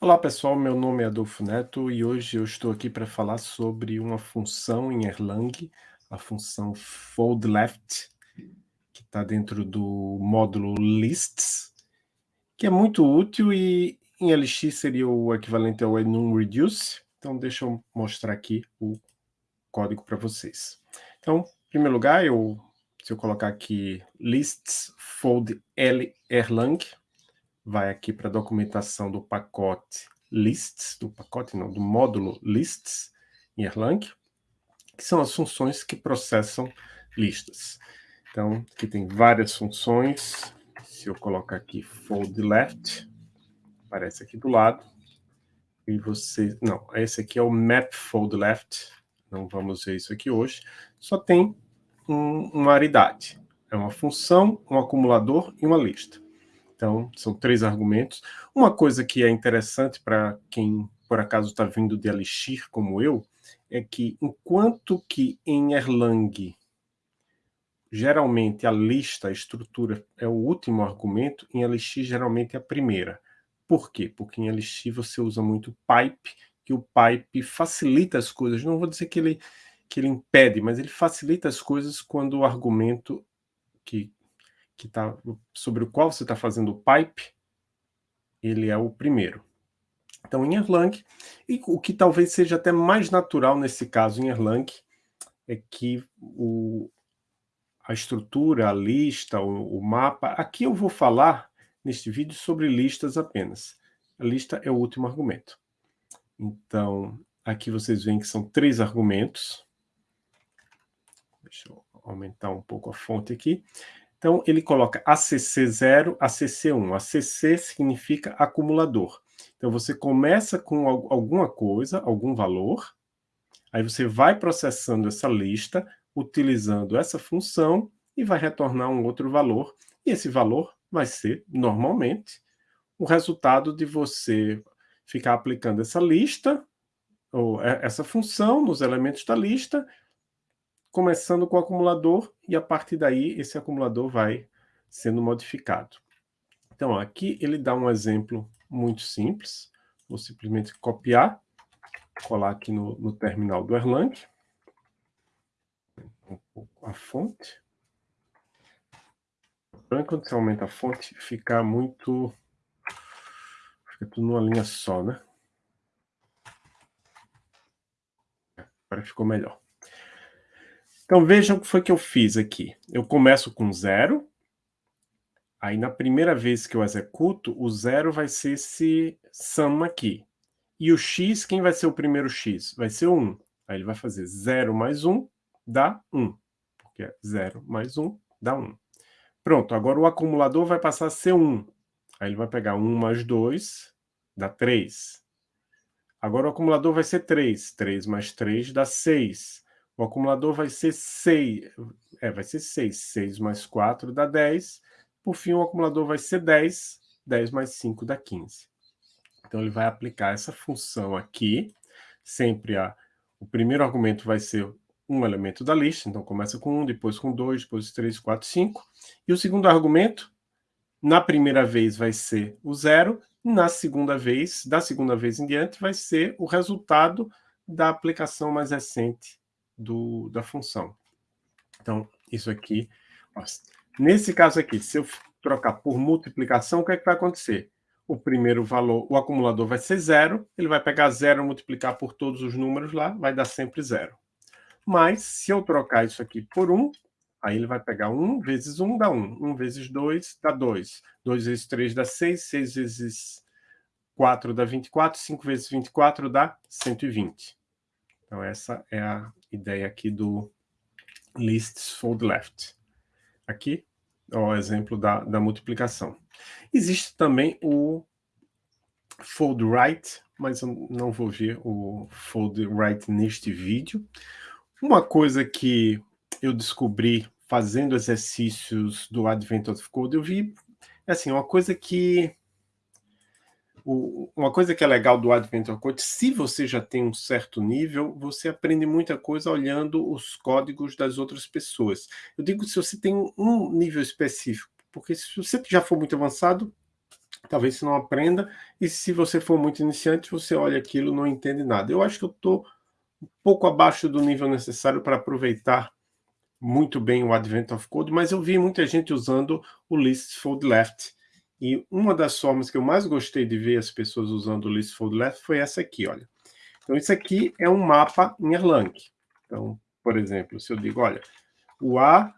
Olá pessoal, meu nome é Adolfo Neto e hoje eu estou aqui para falar sobre uma função em Erlang, a função foldLeft, que está dentro do módulo lists, que é muito útil e em LX seria o equivalente ao enumReduce. Então deixa eu mostrar aqui o código para vocês. Então, em primeiro lugar, eu, se eu colocar aqui lists fold Erlang, vai aqui para a documentação do pacote lists, do pacote não, do módulo lists em Erlang, que são as funções que processam listas. Então, aqui tem várias funções. Se eu colocar aqui fold left, aparece aqui do lado. E você... Não, esse aqui é o map fold left. Não vamos ver isso aqui hoje. Só tem um, uma aridade. É uma função, um acumulador e uma lista. Então, são três argumentos. Uma coisa que é interessante para quem, por acaso, está vindo de Elixir, como eu, é que enquanto que em Erlang, geralmente a lista, a estrutura, é o último argumento, em Elixir geralmente é a primeira. Por quê? Porque em Elixir você usa muito pipe, que o pipe facilita as coisas. Não vou dizer que ele, que ele impede, mas ele facilita as coisas quando o argumento que que tá, sobre o qual você está fazendo o pipe, ele é o primeiro. Então, em Erlang, e o que talvez seja até mais natural nesse caso em Erlang, é que o, a estrutura, a lista, o, o mapa... Aqui eu vou falar, neste vídeo, sobre listas apenas. A lista é o último argumento. Então, aqui vocês veem que são três argumentos. Deixa eu aumentar um pouco a fonte aqui. Então, ele coloca ACC0, ACC1. ACC significa acumulador. Então, você começa com alguma coisa, algum valor, aí você vai processando essa lista, utilizando essa função, e vai retornar um outro valor, e esse valor vai ser, normalmente, o resultado de você ficar aplicando essa lista, ou essa função nos elementos da lista, começando com o acumulador, e a partir daí esse acumulador vai sendo modificado. Então, aqui ele dá um exemplo muito simples. Vou simplesmente copiar, colar aqui no, no terminal do Erlang. Um pouco a fonte. Quando você aumenta a fonte, fica muito... Fica tudo numa linha só, né? Agora ficou melhor. Então vejam o que foi que eu fiz aqui. Eu começo com zero, aí na primeira vez que eu executo, o zero vai ser esse sum aqui. E o x, quem vai ser o primeiro x? Vai ser 1. Aí ele vai fazer 0 mais 1 dá 1. Porque é 0 mais 1 dá 1. Pronto, agora o acumulador vai passar a ser 1. Aí ele vai pegar 1 mais 2, dá 3. Agora o acumulador vai ser 3. 3 mais 3 dá 6. O acumulador vai ser 6, é, vai ser 6, 6 mais 4 dá 10, por fim o acumulador vai ser 10, 10 mais 5 dá 15. Então ele vai aplicar essa função aqui, sempre a, o primeiro argumento vai ser um elemento da lista, então começa com 1, depois com 2, depois 3, 4, 5, e o segundo argumento, na primeira vez vai ser o zero, na segunda vez, da segunda vez em diante, vai ser o resultado da aplicação mais recente do, da função. Então, isso aqui... Nesse caso aqui, se eu trocar por multiplicação, o que, é que vai acontecer? O primeiro valor, o acumulador vai ser zero, ele vai pegar zero multiplicar por todos os números lá, vai dar sempre zero. Mas, se eu trocar isso aqui por 1, aí ele vai pegar 1 vezes 1 dá 1, 1 vezes 2 dá 2, 2 vezes 3 dá 6, 6 vezes 4 dá 24, 5 vezes 24 dá 120. Então, essa é a ideia aqui do lists fold left. Aqui, o exemplo da, da multiplicação. Existe também o fold right, mas eu não vou ver o fold right neste vídeo. Uma coisa que eu descobri fazendo exercícios do Advent of Code, eu vi, assim, uma coisa que o, uma coisa que é legal do Adventure Code, se você já tem um certo nível, você aprende muita coisa olhando os códigos das outras pessoas. Eu digo se você tem um nível específico, porque se você já for muito avançado, talvez você não aprenda, e se você for muito iniciante, você olha aquilo e não entende nada. Eu acho que eu estou um pouco abaixo do nível necessário para aproveitar muito bem o Advent of Code, mas eu vi muita gente usando o List Fold Left. E uma das formas que eu mais gostei de ver as pessoas usando o List Fold Left foi essa aqui, olha. Então, isso aqui é um mapa em Erlang. Então, por exemplo, se eu digo, olha, o A,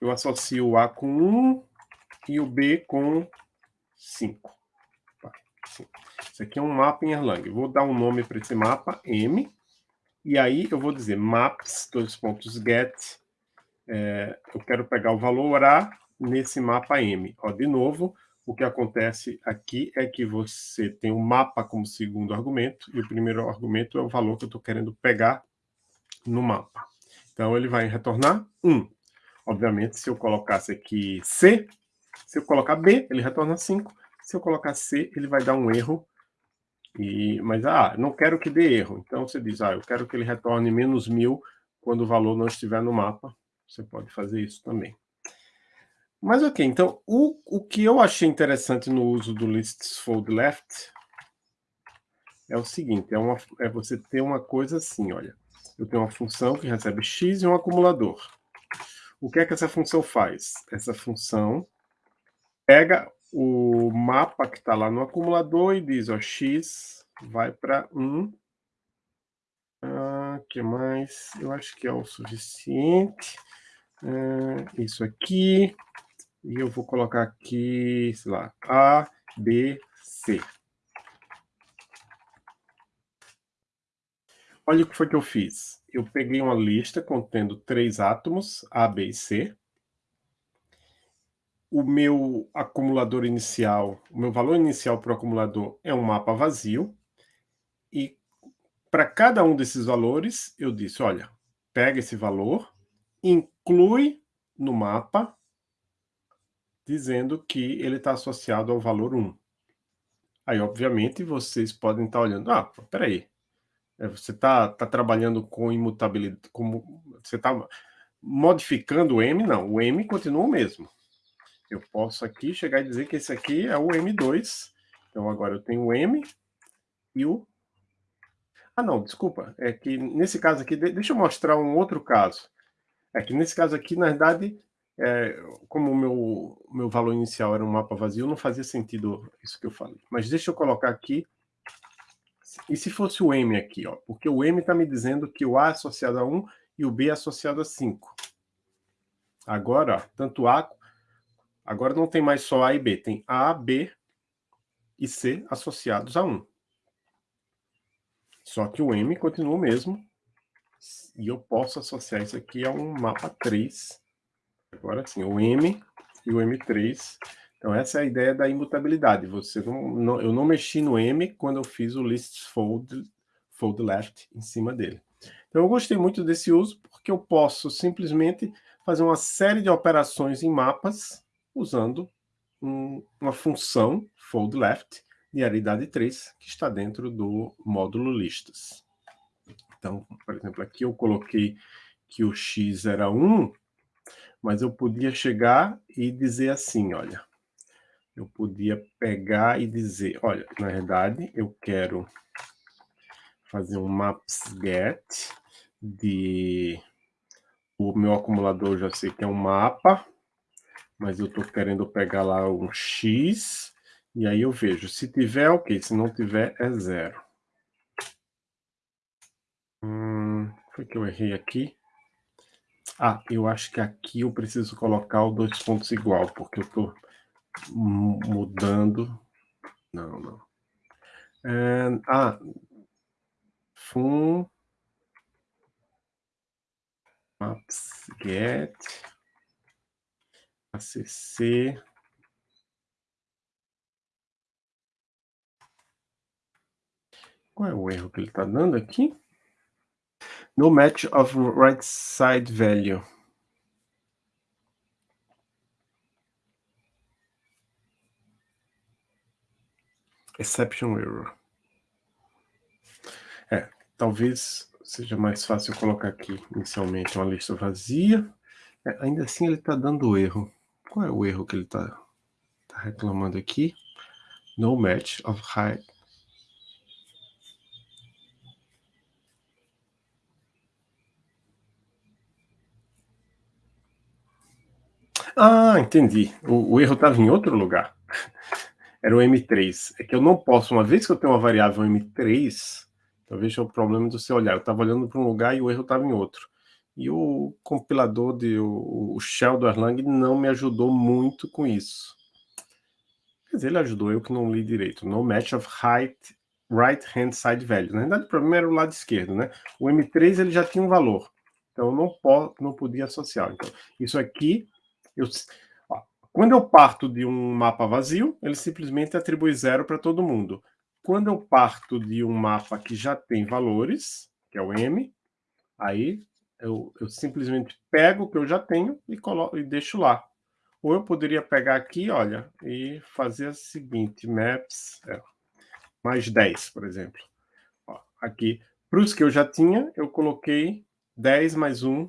eu associo o A com 1 e o B com 5. Isso aqui é um mapa em Erlang. vou dar um nome para esse mapa, M, e aí eu vou dizer maps, dois pontos, get, é, eu quero pegar o valor A nesse mapa M. Ó, de novo, o que acontece aqui é que você tem o mapa como segundo argumento, e o primeiro argumento é o valor que eu estou querendo pegar no mapa. Então, ele vai retornar 1. Obviamente, se eu colocasse aqui C, se eu colocar B, ele retorna 5. Se eu colocar C, ele vai dar um erro e, mas, ah, não quero que dê erro. Então, você diz, ah, eu quero que ele retorne menos mil quando o valor não estiver no mapa. Você pode fazer isso também. Mas, ok, então, o, o que eu achei interessante no uso do lists fold left é o seguinte, é, uma, é você ter uma coisa assim, olha. Eu tenho uma função que recebe x e um acumulador. O que é que essa função faz? Essa função pega o mapa que está lá no acumulador e diz, ó, x vai para 1. Ah, que mais? Eu acho que é o suficiente. Ah, isso aqui. E eu vou colocar aqui, sei lá, A, B, C. Olha o que foi que eu fiz. Eu peguei uma lista contendo três átomos, A, B e C o meu acumulador inicial, o meu valor inicial para o acumulador é um mapa vazio, e para cada um desses valores, eu disse, olha, pega esse valor, inclui no mapa, dizendo que ele está associado ao valor 1. Aí, obviamente, vocês podem estar olhando, ah, peraí, é, você está tá trabalhando com imutabilidade, como, você está modificando o M? Não, o M continua o mesmo. Eu posso aqui chegar e dizer que esse aqui é o M2. Então agora eu tenho o M e o... Ah não, desculpa. É que nesse caso aqui, deixa eu mostrar um outro caso. É que nesse caso aqui, na verdade, é, como o meu, meu valor inicial era um mapa vazio, não fazia sentido isso que eu falei. Mas deixa eu colocar aqui. E se fosse o M aqui, ó? Porque o M está me dizendo que o A é associado a 1 e o B é associado a 5. Agora, ó, tanto A Agora não tem mais só A e B, tem A, B e C associados a 1. Só que o M continua o mesmo, e eu posso associar isso aqui a um mapa 3. Agora sim, o M e o M3. Então essa é a ideia da imutabilidade. Você não, não, eu não mexi no M quando eu fiz o list fold, fold left em cima dele. Então eu gostei muito desse uso, porque eu posso simplesmente fazer uma série de operações em mapas usando um, uma função fold left de aridade 3 que está dentro do módulo listas. Então, por exemplo, aqui eu coloquei que o x era 1, mas eu podia chegar e dizer assim, olha, eu podia pegar e dizer, olha, na verdade, eu quero fazer um maps get de o meu acumulador já sei que é um mapa, mas eu estou querendo pegar lá um x, e aí eu vejo, se tiver, ok, se não tiver, é zero. Hum, foi que eu errei aqui? Ah, eu acho que aqui eu preciso colocar o dois pontos igual, porque eu estou mudando. Não, não. And, ah, fun maps get ACC. Qual é o erro que ele está dando aqui? No match of right side value. Exception error. É, talvez seja mais fácil colocar aqui inicialmente uma lista vazia. É, ainda assim ele está dando erro. Qual é o erro que ele está... Tá reclamando aqui. No match of height. Ah, entendi. O, o erro estava em outro lugar. Era o M3. É que eu não posso, uma vez que eu tenho uma variável M3, talvez é o problema do seu olhar. Eu estava olhando para um lugar e o erro estava em outro. E o compilador, de, o, o shell do Erlang não me ajudou muito com isso. Quer dizer, ele ajudou, eu que não li direito. No match of height, right hand side value. Na verdade, o problema era o lado esquerdo, né? O M3 ele já tinha um valor. Então, eu não, não podia associar. Então, isso aqui, eu, ó, quando eu parto de um mapa vazio, ele simplesmente atribui zero para todo mundo. Quando eu parto de um mapa que já tem valores, que é o M, aí eu, eu simplesmente pego o que eu já tenho e, coloco, e deixo lá. Ou eu poderia pegar aqui, olha, e fazer o seguinte, maps, é, mais 10, por exemplo. Ó, aqui, para os que eu já tinha, eu coloquei 10 mais 1,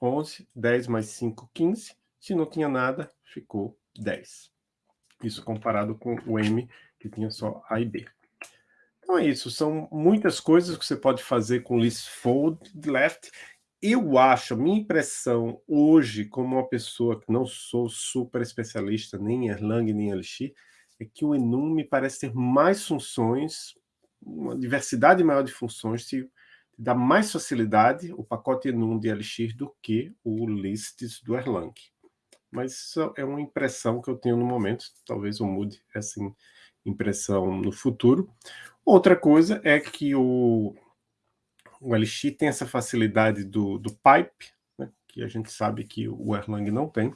11, 10 mais 5, 15. Se não tinha nada, ficou 10. Isso comparado com o M, que tinha só A e B. Então é isso, são muitas coisas que você pode fazer com list fold left eu acho, a minha impressão hoje, como uma pessoa que não sou super especialista nem em Erlang nem em Elixir, é que o Enum me parece ter mais funções, uma diversidade maior de funções, se dá mais facilidade o pacote Enum de Elixir do que o Lists do Erlang. Mas isso é uma impressão que eu tenho no momento, talvez eu mude essa impressão no futuro. Outra coisa é que o o Elixir tem essa facilidade do, do pipe, né, que a gente sabe que o Erlang não tem.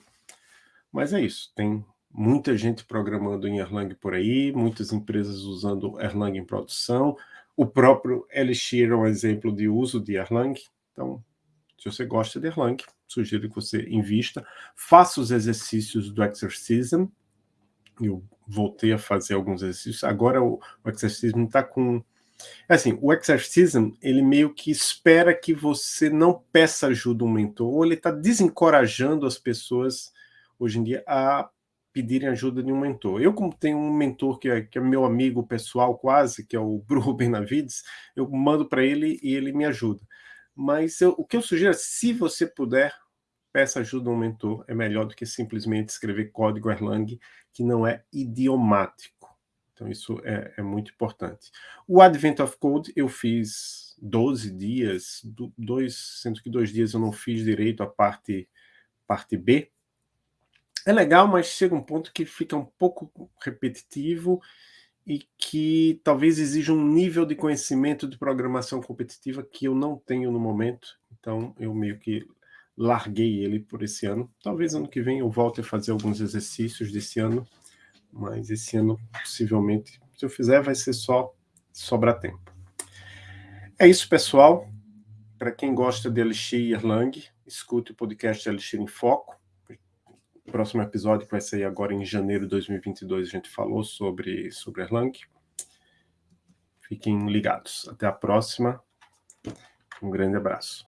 Mas é isso, tem muita gente programando em Erlang por aí, muitas empresas usando Erlang em produção. O próprio Elixir é um exemplo de uso de Erlang. Então, se você gosta de Erlang, sugiro que você invista. Faça os exercícios do Exercism. Eu voltei a fazer alguns exercícios. Agora o, o Exercism está com é assim, o exercism, ele meio que espera que você não peça ajuda um mentor, ou ele está desencorajando as pessoas, hoje em dia, a pedirem ajuda de um mentor. Eu, como tenho um mentor que é, que é meu amigo pessoal quase, que é o Bruno Benavides, eu mando para ele e ele me ajuda. Mas eu, o que eu sugiro é, se você puder, peça ajuda a um mentor, é melhor do que simplesmente escrever código Erlang que não é idiomático. Então, isso é, é, muito importante. O Advent of Code eu fiz 12 dias, dois, sendo que dois dias eu não fiz direito a parte, parte B. É legal, mas chega um ponto que fica um pouco repetitivo e que talvez exija um nível de conhecimento de programação competitiva que eu não tenho no momento. Então, eu meio que larguei ele por esse ano. Talvez ano que vem eu volte a fazer alguns exercícios desse ano mas esse ano, possivelmente, se eu fizer, vai ser só sobrar tempo. É isso, pessoal. Para quem gosta de Elixir Erlang, escute o podcast Elixir em Foco. Próximo episódio, que vai sair agora em janeiro de 2022, a gente falou sobre, sobre Erlang. Fiquem ligados. Até a próxima. Um grande abraço.